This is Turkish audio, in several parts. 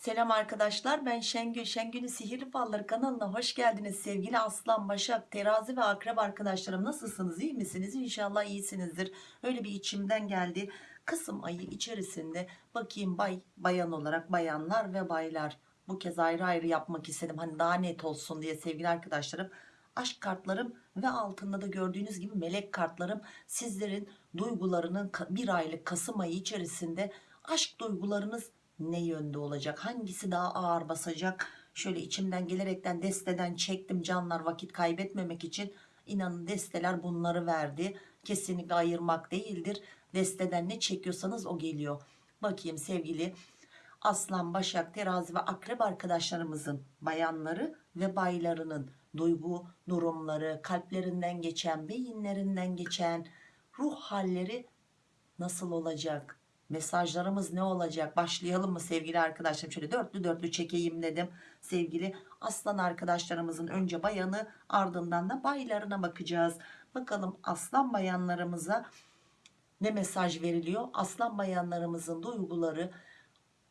Selam arkadaşlar ben Şengül. Şengül'ün Sihirli Falları kanalına hoş geldiniz. Sevgili Aslan, Başak, Terazi ve Akrep arkadaşlarım nasılsınız? iyi misiniz? İnşallah iyisinizdir. Öyle bir içimden geldi. Kasım ayı içerisinde bakayım bay, bayan olarak bayanlar ve baylar. Bu kez ayrı ayrı yapmak istedim. Hani daha net olsun diye sevgili arkadaşlarım. Aşk kartlarım ve altında da gördüğünüz gibi melek kartlarım sizlerin duygularının bir aylık Kasım ayı içerisinde aşk duygularınız ne yönde olacak? Hangisi daha ağır basacak? Şöyle içimden gelerekten desteden çektim canlar vakit kaybetmemek için. İnanın desteler bunları verdi. Kesinlikle ayırmak değildir. Desteden ne çekiyorsanız o geliyor. Bakayım sevgili aslan başak terazi ve akrep arkadaşlarımızın bayanları ve baylarının duygu durumları kalplerinden geçen beyinlerinden geçen ruh halleri nasıl olacak mesajlarımız ne olacak? Başlayalım mı sevgili arkadaşlarım? Şöyle dörtlü dörtlü çekeyim dedim sevgili aslan arkadaşlarımızın önce bayanı ardından da baylarına bakacağız. Bakalım aslan bayanlarımıza ne mesaj veriliyor? Aslan bayanlarımızın duyguları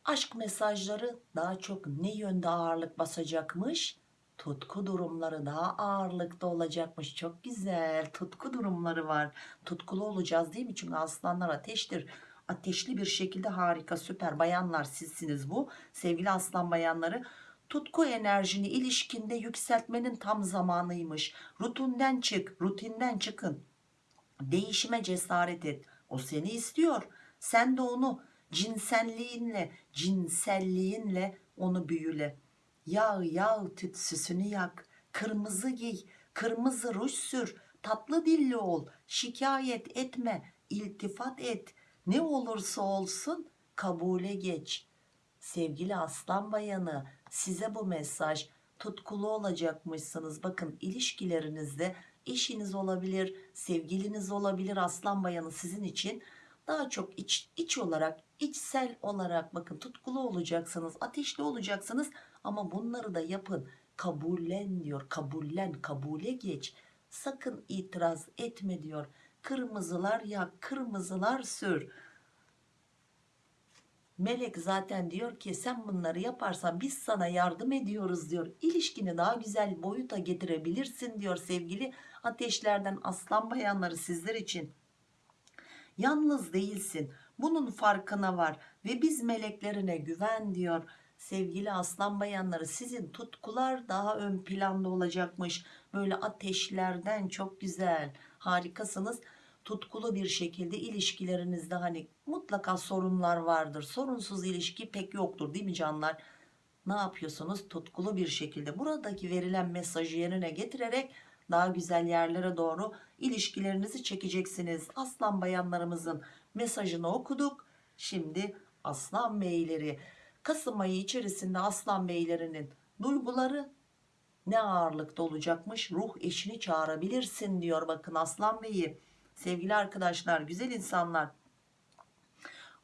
aşk mesajları daha çok ne yönde ağırlık basacakmış? Tutku durumları daha ağırlıkta olacakmış. Çok güzel tutku durumları var. Tutkulu olacağız değil mi? Çünkü aslanlar ateştir ateşli bir şekilde harika süper bayanlar sizsiniz bu. Sevgili aslan bayanları tutku enerjini ilişkinde yükseltmenin tam zamanıymış. Rutinden çık rutinden çıkın. Değişime cesaret et. O seni istiyor. Sen de onu cinselliğinle cinselliğinle onu büyüle. Yağ yağ tüt süsünü yak. Kırmızı giy kırmızı ruj sür. Tatlı dilli ol. Şikayet etme iltifat et ne olursa olsun kabule geç. Sevgili aslan bayanı size bu mesaj tutkulu olacakmışsınız. Bakın ilişkilerinizde eşiniz olabilir sevgiliniz olabilir aslan bayanı sizin için daha çok iç, iç olarak içsel olarak bakın tutkulu olacaksınız ateşli olacaksınız. Ama bunları da yapın. Kabullen diyor kabullen kabule geç. Sakın itiraz etme diyor kırmızılar yak kırmızılar sür. Melek zaten diyor ki sen bunları yaparsan biz sana yardım ediyoruz diyor. İlişkini daha güzel boyuta getirebilirsin diyor sevgili ateşlerden aslan bayanları sizler için. Yalnız değilsin bunun farkına var ve biz meleklerine güven diyor sevgili aslan bayanları. Sizin tutkular daha ön planda olacakmış. Böyle ateşlerden çok güzel harikasınız. Tutkulu bir şekilde ilişkilerinizde hani mutlaka sorunlar vardır. Sorunsuz ilişki pek yoktur değil mi canlar? Ne yapıyorsunuz? Tutkulu bir şekilde buradaki verilen mesajı yerine getirerek daha güzel yerlere doğru ilişkilerinizi çekeceksiniz. Aslan bayanlarımızın mesajını okuduk. Şimdi aslan beyleri. Kasım ayı içerisinde aslan beylerinin duyguları ne ağırlıkta olacakmış? Ruh eşini çağırabilirsin diyor bakın aslan beyi. Sevgili arkadaşlar güzel insanlar.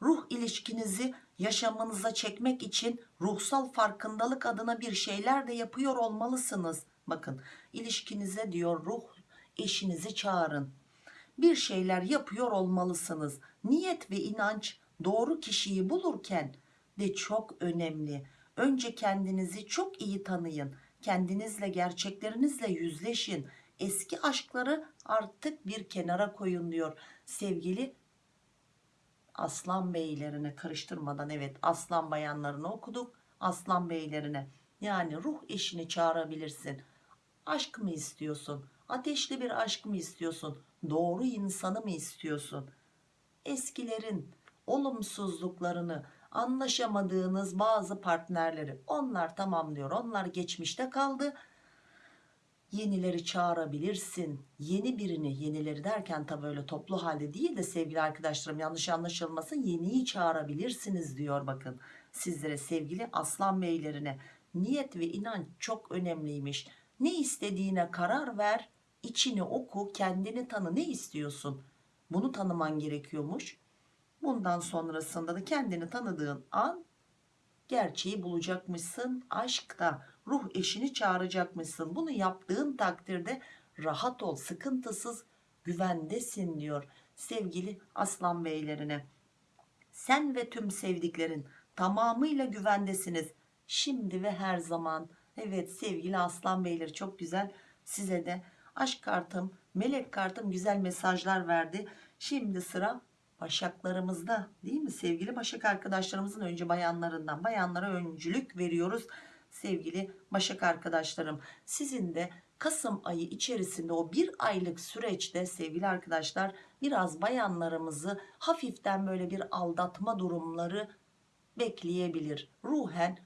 Ruh ilişkinizi yaşamınıza çekmek için ruhsal farkındalık adına bir şeyler de yapıyor olmalısınız. Bakın ilişkinize diyor ruh eşinizi çağırın. Bir şeyler yapıyor olmalısınız. Niyet ve inanç doğru kişiyi bulurken de çok önemli. Önce kendinizi çok iyi tanıyın kendinizle gerçeklerinizle yüzleşin. Eski aşkları artık bir kenara koyun diyor sevgili aslan beylerine. Karıştırmadan evet aslan bayanlarını okuduk aslan beylerine. Yani ruh eşini çağırabilirsin. Aşk mı istiyorsun? Ateşli bir aşk mı istiyorsun? Doğru insanı mı istiyorsun? Eskilerin olumsuzluklarını anlaşamadığınız bazı partnerleri onlar tamam diyor onlar geçmişte kaldı. Yenileri çağırabilirsin yeni birini yenileri derken tabi öyle toplu halde değil de sevgili arkadaşlarım yanlış anlaşılmasın yeniyi çağırabilirsiniz diyor bakın sizlere sevgili aslan beylerine. Niyet ve inanç çok önemliymiş. Ne istediğine karar ver içini oku kendini tanı. Ne istiyorsun? Bunu tanıman gerekiyormuş bundan sonrasında da kendini tanıdığın an gerçeği bulacakmışsın. Aşkta ruh eşini çağıracakmışsın. Bunu yaptığın takdirde rahat ol sıkıntısız güvendesin diyor sevgili aslan beylerine. Sen ve tüm sevdiklerin tamamıyla güvendesiniz. Şimdi ve her zaman. Evet sevgili aslan beyleri çok güzel. Size de aşk kartım melek kartım güzel mesajlar verdi. Şimdi sıra başaklarımızda değil mi? Sevgili başak arkadaşlarımızın önce bayanlarından bayanlara öncülük veriyoruz. Sevgili başak arkadaşlarım sizin de Kasım ayı içerisinde o bir aylık süreçte sevgili arkadaşlar biraz bayanlarımızı hafiften böyle bir aldatma durumları bekleyebilir. Ruhen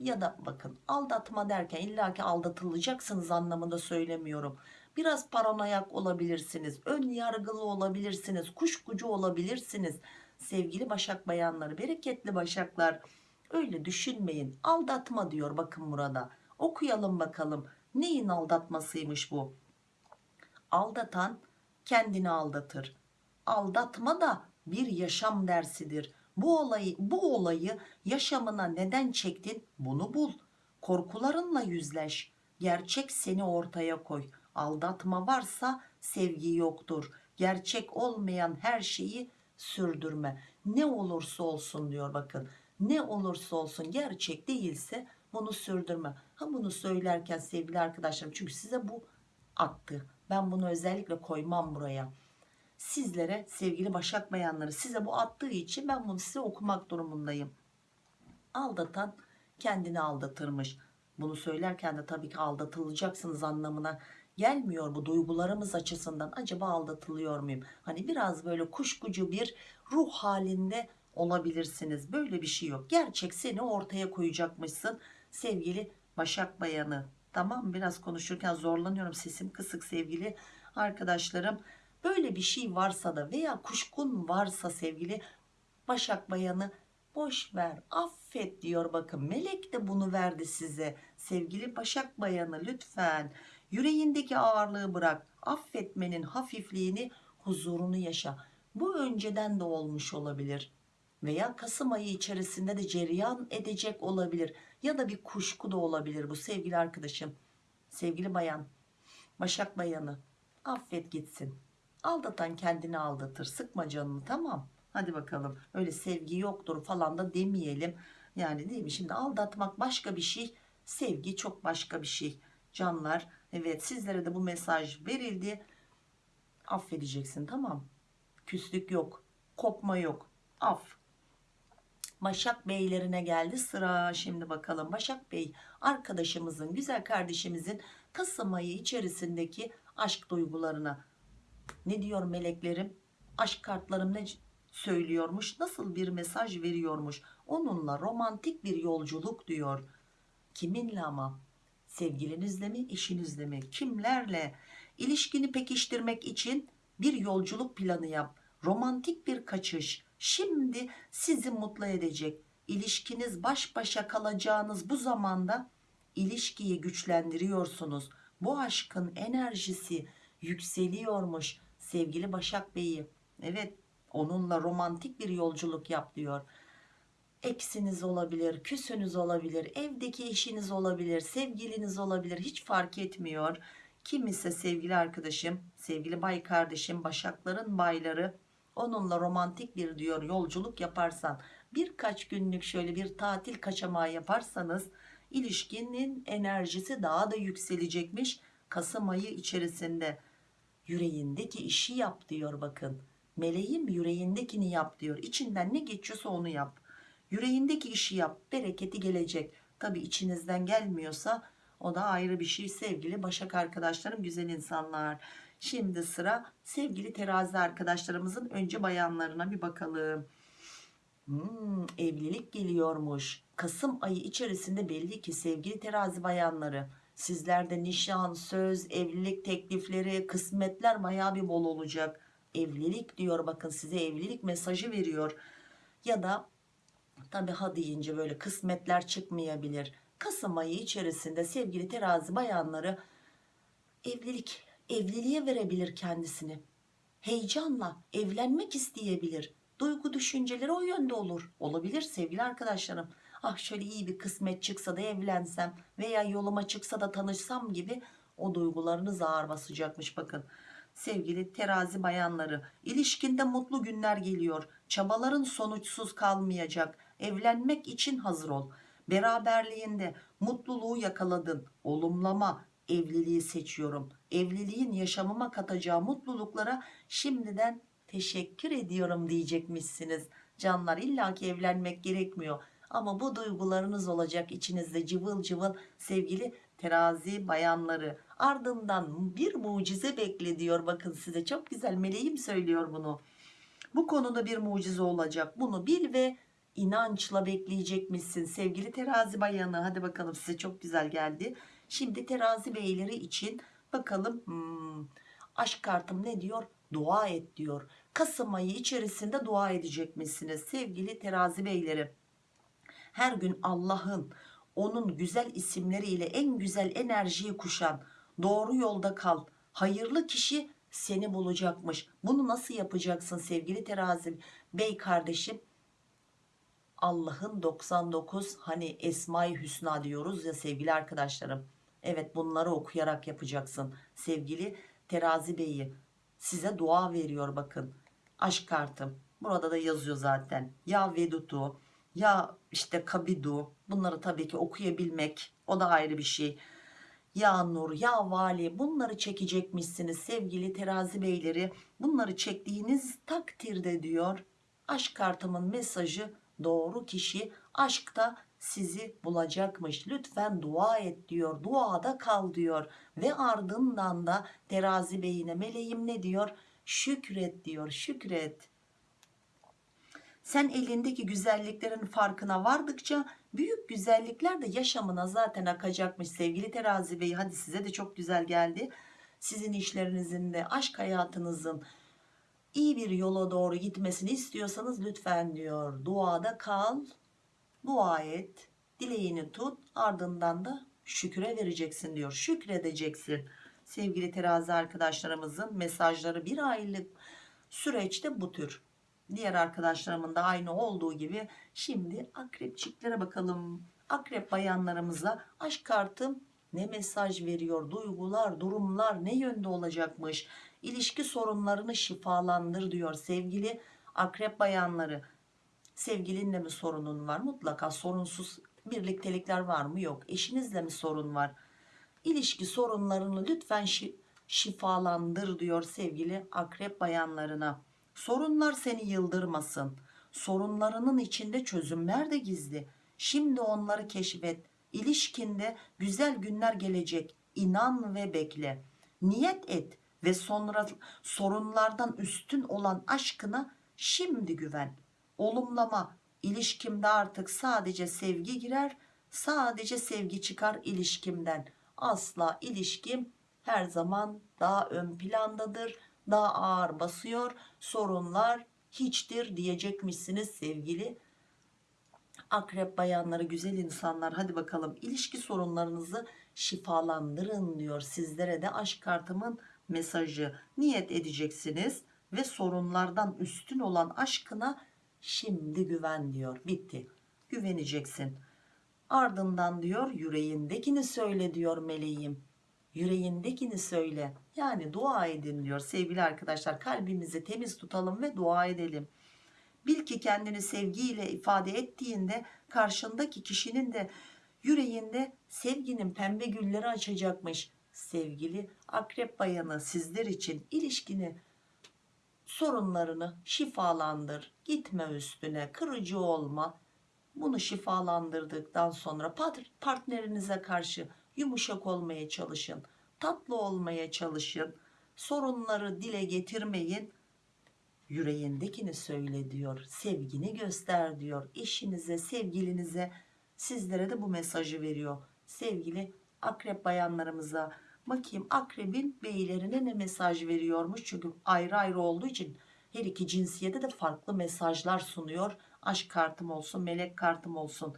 ya da bakın aldatma derken illaki aldatılacaksınız anlamında söylemiyorum biraz paranoyak olabilirsiniz ön yargılı olabilirsiniz kuşkucu olabilirsiniz sevgili başak bayanları bereketli başaklar. Öyle düşünmeyin aldatma diyor bakın burada. Okuyalım bakalım neyin aldatmasıymış bu? Aldatan kendini aldatır. Aldatma da bir yaşam dersidir. Bu olayı bu olayı yaşamına neden çektin? Bunu bul. Korkularınla yüzleş. Gerçek seni ortaya koy aldatma varsa sevgi yoktur. Gerçek olmayan her şeyi sürdürme. Ne olursa olsun diyor bakın. Ne olursa olsun gerçek değilse bunu sürdürme. Ha bunu söylerken sevgili arkadaşlarım çünkü size bu attı. Ben bunu özellikle koymam buraya. Sizlere sevgili başak bayanları size bu attığı için ben bunu size okumak durumundayım. Aldatan kendini aldatırmış. Bunu söylerken de tabii ki aldatılacaksınız anlamına gelmiyor bu duygularımız açısından? Acaba aldatılıyor muyum? Hani biraz böyle kuşkucu bir ruh halinde olabilirsiniz. Böyle bir şey yok. Gerçek seni ortaya koyacakmışsın sevgili başak bayanı. Tamam biraz konuşurken zorlanıyorum. Sesim kısık sevgili arkadaşlarım. Böyle bir şey varsa da veya kuşkun varsa sevgili başak bayanı boş ver affet diyor. Bakın melek de bunu verdi size. Sevgili başak bayanı lütfen yüreğindeki ağırlığı bırak affetmenin hafifliğini huzurunu yaşa. Bu önceden de olmuş olabilir veya Kasım ayı içerisinde de cereyan edecek olabilir ya da bir kuşku da olabilir bu sevgili arkadaşım sevgili bayan başak bayanı. Affet gitsin. Aldatan kendini aldatır. Sıkma canını tamam. Hadi bakalım. Öyle sevgi yoktur falan da demeyelim. Yani değil mi? Şimdi aldatmak başka bir şey sevgi çok başka bir şey. Canlar evet sizlere de bu mesaj verildi. Affedeceksin tamam. Küslük yok kopma yok. Af. Başak Beylerine geldi sıra. Şimdi bakalım. Başak Bey arkadaşımızın güzel kardeşimizin Kasım ayı içerisindeki aşk duygularına ne diyor meleklerim? Aşk kartlarım ne söylüyormuş? Nasıl bir mesaj veriyormuş? Onunla romantik bir yolculuk diyor. Kiminle ama sevgilinizle mi eşinizle mi? Kimlerle? İlişkini pekiştirmek için bir yolculuk planı yap. Romantik bir kaçış. Şimdi sizi mutlu edecek. İlişkiniz baş başa kalacağınız bu zamanda ilişkiyi güçlendiriyorsunuz. Bu aşkın enerjisi yükseliyormuş. Sevgili Başak Bey'i evet onunla romantik bir yolculuk yap diyor eksiniz olabilir küsünüz olabilir evdeki eşiniz olabilir sevgiliniz olabilir hiç fark etmiyor. Kim ise sevgili arkadaşım sevgili bay kardeşim başakların bayları onunla romantik bir diyor yolculuk yaparsan birkaç günlük şöyle bir tatil kaçamağı yaparsanız ilişkinin enerjisi daha da yükselecekmiş. Kasım ayı içerisinde yüreğindeki işi yap diyor bakın. Meleğim yüreğindekini yap diyor. İçinden ne geçiyorsa onu yap yüreğindeki işi yap bereketi gelecek. Tabi içinizden gelmiyorsa o da ayrı bir şey. Sevgili başak arkadaşlarım güzel insanlar. Şimdi sıra sevgili terazi arkadaşlarımızın önce bayanlarına bir bakalım. Hmm, evlilik geliyormuş. Kasım ayı içerisinde belli ki sevgili terazi bayanları sizlerde nişan söz evlilik teklifleri kısmetler baya bir bol olacak. Evlilik diyor bakın size evlilik mesajı veriyor. Ya da tabi ha deyince böyle kısmetler çıkmayabilir. Kasım ayı içerisinde sevgili terazi bayanları evlilik evliliğe verebilir kendisini. Heyecanla evlenmek isteyebilir. Duygu düşünceleri o yönde olur. Olabilir sevgili arkadaşlarım. Ah şöyle iyi bir kısmet çıksa da evlensem veya yoluma çıksa da tanışsam gibi o duygularınız ağır basacakmış bakın. Sevgili terazi bayanları ilişkinde mutlu günler geliyor. Çabaların sonuçsuz kalmayacak evlenmek için hazır ol. Beraberliğinde mutluluğu yakaladın. Olumlama evliliği seçiyorum. Evliliğin yaşamıma katacağı mutluluklara şimdiden teşekkür ediyorum diyecekmişsiniz. Canlar illaki evlenmek gerekmiyor. Ama bu duygularınız olacak içinizde cıvıl cıvıl sevgili terazi bayanları. Ardından bir mucize bekle diyor. Bakın size çok güzel meleğim söylüyor bunu. Bu konuda bir mucize olacak. Bunu bil ve inançla bekleyecekmişsin. Sevgili terazi bayanı hadi bakalım size çok güzel geldi. Şimdi terazi beyleri için bakalım hmm, aşk kartım ne diyor? Dua et diyor. Kasım ayı içerisinde dua edecekmişsiniz sevgili terazi beyleri. Her gün Allah'ın onun güzel isimleriyle en güzel enerjiyi kuşan doğru yolda kal hayırlı kişi seni bulacakmış. Bunu nasıl yapacaksın sevgili terazi bey kardeşim Allah'ın 99 hani Esma-i Hüsna diyoruz ya sevgili arkadaşlarım. Evet bunları okuyarak yapacaksın sevgili terazi beyi. Size dua veriyor bakın. Aşk kartım. Burada da yazıyor zaten. Ya vedutu ya işte kabidu. Bunları tabii ki okuyabilmek o da ayrı bir şey. Ya nur ya vali bunları çekecekmişsiniz sevgili terazi beyleri. Bunları çektiğiniz takdirde diyor aşk kartımın mesajı doğru kişi aşkta sizi bulacakmış. Lütfen dua et diyor. Duada kal diyor. Ve ardından da terazi beyine meleğim ne diyor? Şükret diyor şükret. Sen elindeki güzelliklerin farkına vardıkça büyük güzellikler de yaşamına zaten akacakmış sevgili terazi bey. Hadi size de çok güzel geldi. Sizin işlerinizin de aşk hayatınızın iyi bir yola doğru gitmesini istiyorsanız lütfen diyor. Duada kal dua et dileğini tut ardından da şükre vereceksin diyor. Şükredeceksin. Sevgili terazi arkadaşlarımızın mesajları bir aylık süreçte bu tür. Diğer arkadaşlarımın da aynı olduğu gibi şimdi akrepçiklere bakalım. Akrep bayanlarımıza aşk kartım ne mesaj veriyor duygular durumlar ne yönde olacakmış? İlişki sorunlarını şifalandır diyor sevgili akrep bayanları. Sevgilinle mi sorunun var? Mutlaka sorunsuz birliktelikler var mı? Yok. Eşinizle mi sorun var? İlişki sorunlarını lütfen şi şifalandır diyor sevgili akrep bayanlarına. Sorunlar seni yıldırmasın. Sorunlarının içinde çözümler de gizli. Şimdi onları keşfet ilişkinde güzel günler gelecek. İnan ve bekle. Niyet et ve sonra sorunlardan üstün olan aşkına şimdi güven. Olumlama. İlişkimde artık sadece sevgi girer sadece sevgi çıkar ilişkimden. Asla ilişkim her zaman daha ön plandadır daha ağır basıyor. Sorunlar hiçtir diyecekmişsiniz sevgili akrep bayanları güzel insanlar hadi bakalım ilişki sorunlarınızı şifalandırın diyor. Sizlere de aşk kartımın mesajı. Niyet edeceksiniz ve sorunlardan üstün olan aşkına şimdi güven diyor. Bitti. Güveneceksin. Ardından diyor yüreğindekini söyle diyor meleğim. Yüreğindekini söyle. Yani dua edin diyor. Sevgili arkadaşlar kalbimizi temiz tutalım ve dua edelim bil ki kendini sevgiyle ifade ettiğinde karşındaki kişinin de yüreğinde sevginin pembe gülleri açacakmış. Sevgili akrep bayanı sizler için ilişkini sorunlarını şifalandır. Gitme üstüne kırıcı olma. Bunu şifalandırdıktan sonra partnerinize karşı yumuşak olmaya çalışın. Tatlı olmaya çalışın. Sorunları dile getirmeyin yüreğindekini söyle diyor sevgini göster diyor eşinize sevgilinize. Sizlere de bu mesajı veriyor. Sevgili akrep bayanlarımıza bakayım akrebin beylerine ne mesaj veriyormuş? Çünkü ayrı ayrı olduğu için her iki cinsiyete de farklı mesajlar sunuyor. Aşk kartım olsun melek kartım olsun.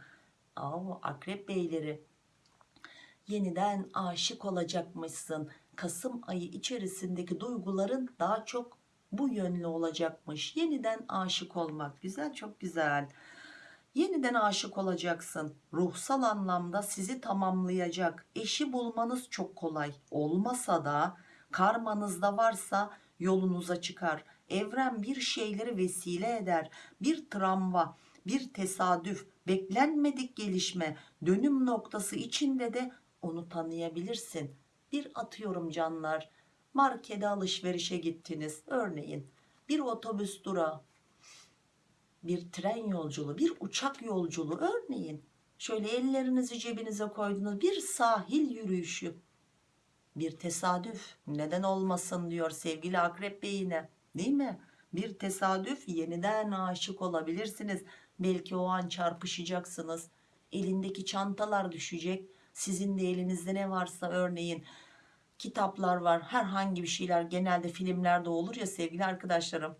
Aa, akrep beyleri yeniden aşık olacakmışsın. Kasım ayı içerisindeki duyguların daha çok bu yönlü olacakmış. Yeniden aşık olmak güzel çok güzel. Yeniden aşık olacaksın. Ruhsal anlamda sizi tamamlayacak. Eşi bulmanız çok kolay. Olmasa da karmanızda varsa yolunuza çıkar. Evren bir şeyleri vesile eder. Bir travma bir tesadüf beklenmedik gelişme dönüm noktası içinde de onu tanıyabilirsin. Bir atıyorum canlar markete alışverişe gittiniz. Örneğin bir otobüs durağı bir tren yolculuğu bir uçak yolculuğu örneğin şöyle ellerinizi cebinize koydunuz bir sahil yürüyüşü. Bir tesadüf neden olmasın diyor sevgili akrep beyine değil mi? Bir tesadüf yeniden aşık olabilirsiniz. Belki o an çarpışacaksınız. Elindeki çantalar düşecek. Sizin de elinizde ne varsa örneğin kitaplar var. Herhangi bir şeyler genelde filmlerde olur ya sevgili arkadaşlarım.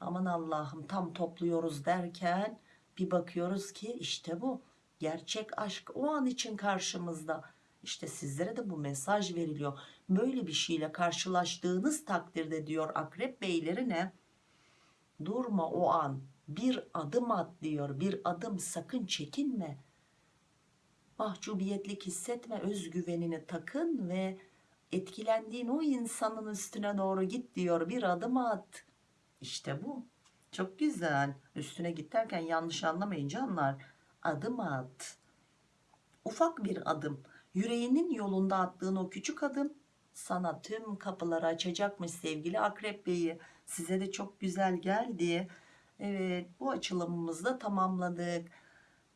Aman Allah'ım tam topluyoruz derken bir bakıyoruz ki işte bu. Gerçek aşk o an için karşımızda. İşte sizlere de bu mesaj veriliyor. Böyle bir şeyle karşılaştığınız takdirde diyor akrep beylerine durma o an. Bir adım at diyor. Bir adım sakın çekinme. Mahcubiyetlik hissetme özgüvenini takın ve etkilendiğin o insanın üstüne doğru git diyor bir adım at. İşte bu. Çok güzel. Üstüne git derken yanlış anlamayın canlar adım at. Ufak bir adım. Yüreğinin yolunda attığın o küçük adım sana tüm kapıları açacakmış sevgili akrep beyi. Size de çok güzel geldi. Evet bu açılımımızı da tamamladık.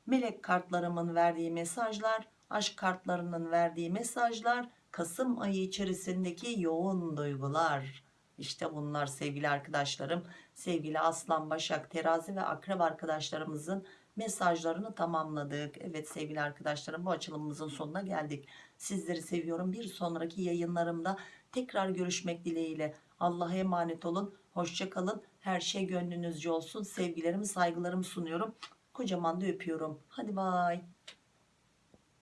Melek kartlarımın verdiği mesajlar aşk kartlarının verdiği mesajlar Kasım ayı içerisindeki yoğun duygular. İşte bunlar sevgili arkadaşlarım sevgili aslan başak terazi ve akrep arkadaşlarımızın mesajlarını tamamladık. Evet sevgili arkadaşlarım bu açılımımızın sonuna geldik. Sizleri seviyorum. Bir sonraki yayınlarımda tekrar görüşmek dileğiyle. Allah'a emanet olun. Hoşça kalın. Her şey gönlünüzce olsun. Sevgilerimi saygılarımı sunuyorum. Kocaman da öpüyorum. Hadi bay